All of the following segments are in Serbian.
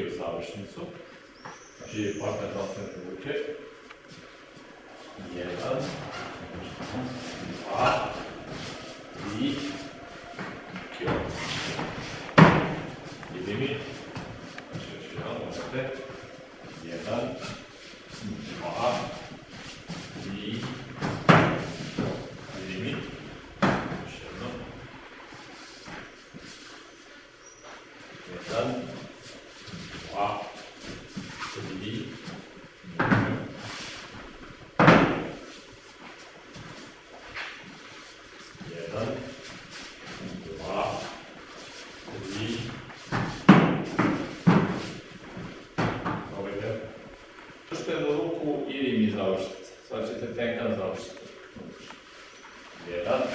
nikio završnicu. Znači partner dostane ruke. Jedan, dva, tri, nikio. Ide mi. Znači još jedan, možete. Jedan, А соединение. Один, два, три. Добре. Пускаем руку или не заушится. Значит, это как заушится. Один.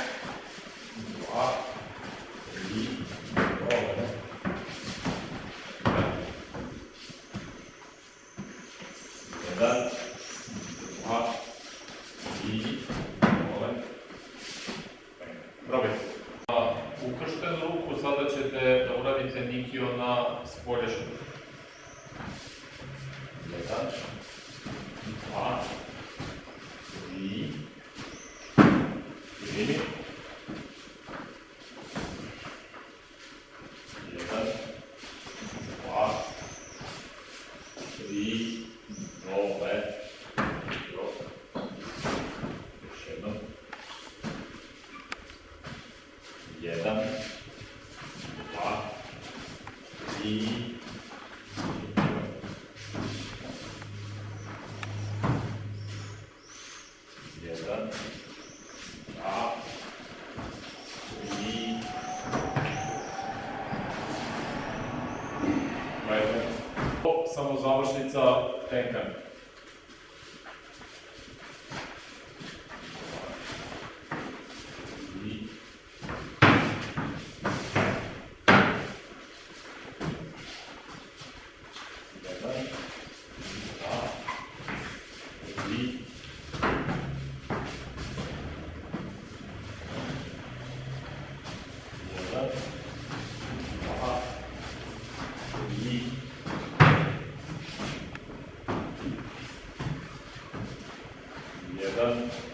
заменить ее на споряжку. Это два, три, четыре. Три, новое. Tri, jedan, dva, tri. To samo završnica tenkan. done.